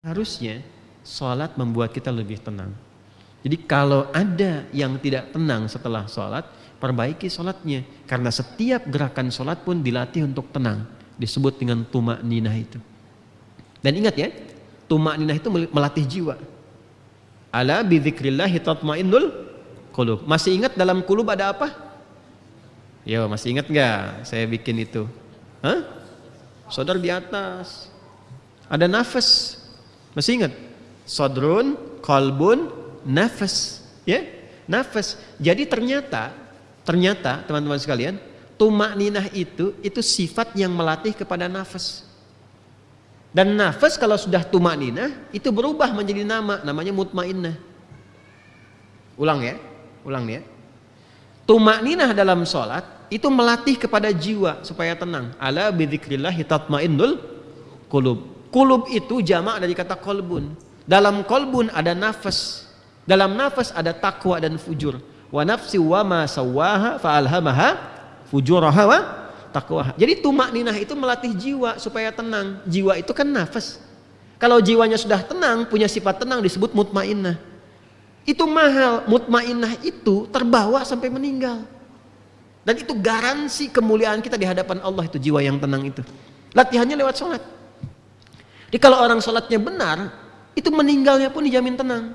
Harusnya sholat membuat kita lebih tenang. Jadi kalau ada yang tidak tenang setelah sholat, perbaiki sholatnya. Karena setiap gerakan sholat pun dilatih untuk tenang. Disebut dengan tumak ninah itu. Dan ingat ya, tumak ninah itu melatih jiwa. Ala bidzikrillahi tatmainnul qulub. Masih ingat dalam kulub ada apa? Yo, masih ingat nggak? Saya bikin itu. Hah? Saudara di atas. Ada nafas, masih ingat? Sodrun, kolbun, nafas. Ya, nafas. Jadi ternyata, ternyata teman-teman sekalian, tumak ninah itu, itu sifat yang melatih kepada nafas. Dan nafas kalau sudah tumak ninah, itu berubah menjadi nama, namanya mutmainnah. Ulang ya, ulang ya. Tumak ninah dalam sholat, itu melatih kepada jiwa supaya tenang. Ala bidzikrillahi tatmainnul qulub. Kulub itu jamak dari kata kolbun. Dalam kolbun ada nafas. Dalam nafas ada takwa dan fujur. Wa nafsi wa ma sawaha fa'alhamaha fujuraha wa takwaha. Jadi tumak ninah itu melatih jiwa supaya tenang. Jiwa itu kan nafas. Kalau jiwanya sudah tenang, punya sifat tenang disebut mutmainnah. Itu mahal. Mutmainnah itu terbawa sampai meninggal. Dan itu garansi kemuliaan kita di hadapan Allah itu jiwa yang tenang itu. Latihannya lewat sholat. Jadi kalau orang sholatnya benar, itu meninggalnya pun dijamin tenang.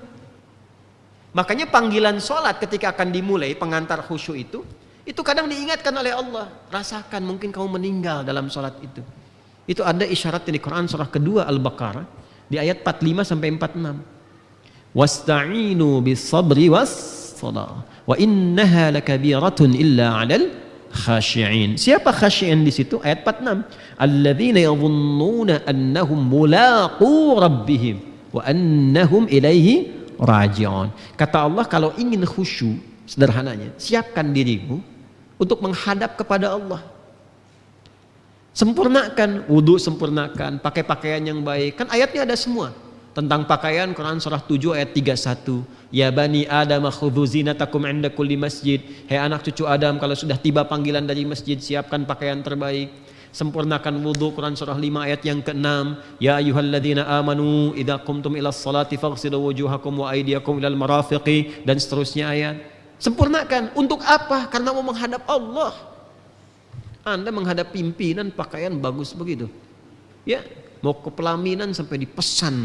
Makanya panggilan sholat ketika akan dimulai pengantar khusyuk itu, itu kadang diingatkan oleh Allah. Rasakan mungkin kamu meninggal dalam sholat itu. Itu ada isyarat di Quran surah kedua Al-Baqarah di ayat 45 sampai 46. Wasta'inu bis sabri was salah. Wa innaha lakabiratun illa khashi'in. Siapa khashi'in di situ? Ayat 46. Alladzina yadhunnuna annahum mulaqu rabbihim wa annahum ilaihi raji'un. Kata Allah kalau ingin khusyuk sederhananya, siapkan dirimu untuk menghadap kepada Allah. Sempurnakan wudhu, sempurnakan pakai pakaian yang baik. Kan ayatnya ada semua tentang pakaian Quran surah 7 ayat 31 ya bani adam khudhu zinatakum inda kulli masjid. Hai anak cucu Adam kalau sudah tiba panggilan dari masjid siapkan pakaian terbaik. Sempurnakan wudhu Quran surah 5 ayat yang ke-6 ya ayyuhalladzina amanu idza qumtum ila sholati faghsilu wujuhakum wa aydiyakum ilal marafiqi dan seterusnya ayat. Sempurnakan. Untuk apa? Karena mau menghadap Allah. Anda menghadap pimpinan pakaian bagus begitu. Ya mau ke pelaminan sampai dipesan.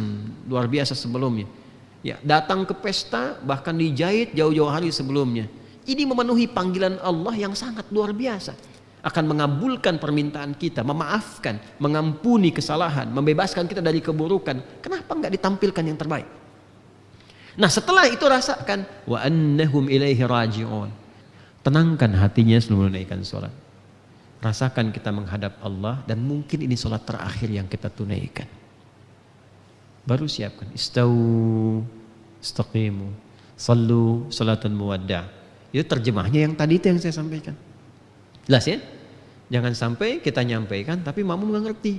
Luar biasa sebelumnya. Ya datang ke pesta bahkan dijahit jauh-jauh hari sebelumnya. Ini memenuhi panggilan Allah yang sangat luar biasa. Akan mengabulkan permintaan kita memaafkan mengampuni kesalahan membebaskan kita dari keburukan. Kenapa nggak ditampilkan yang terbaik? Nah setelah itu rasakan wa annahum ilaihi raji'un. Tenangkan hatinya sebelum menaikkan sholat Rasakan kita menghadap Allah dan mungkin ini sholat terakhir yang kita tunaikan. Baru siapkan. Istau, istaqimu, sallu, salatan muwadda. Itu terjemahnya yang tadi itu yang saya sampaikan. Jelas ya? Jangan sampai kita nyampaikan tapi mamu nggak ngerti.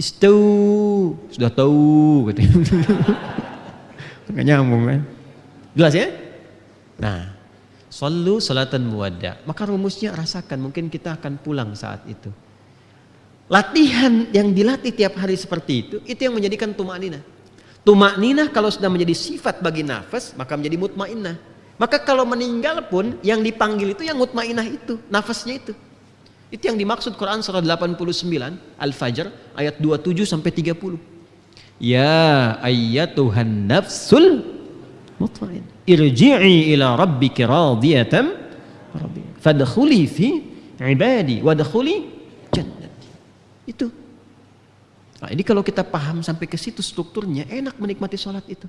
Istau, sudah tahu gitu. Nggak nyambung kan? Jelas ya? Nah, Sallu salatan muwadda. Maka rumusnya rasakan, mungkin kita akan pulang saat itu. Latihan yang dilatih tiap hari seperti itu, itu yang menjadikan tumak nina. Tumak nina kalau sudah menjadi sifat bagi nafas, maka menjadi mutmainnah. Maka kalau meninggal pun yang dipanggil itu yang mutmainnah itu, nafasnya itu. Itu yang dimaksud Quran surah 89 Al-Fajr ayat 27 sampai 30. Ya ayyatuhan nafsul mutmain. Irji'i ila rabbiki radiyatan fadkhuli fi ibadi wadkhuli jannati. Itu. Nah, ini kalau kita paham sampai ke situ strukturnya enak menikmati sholat itu.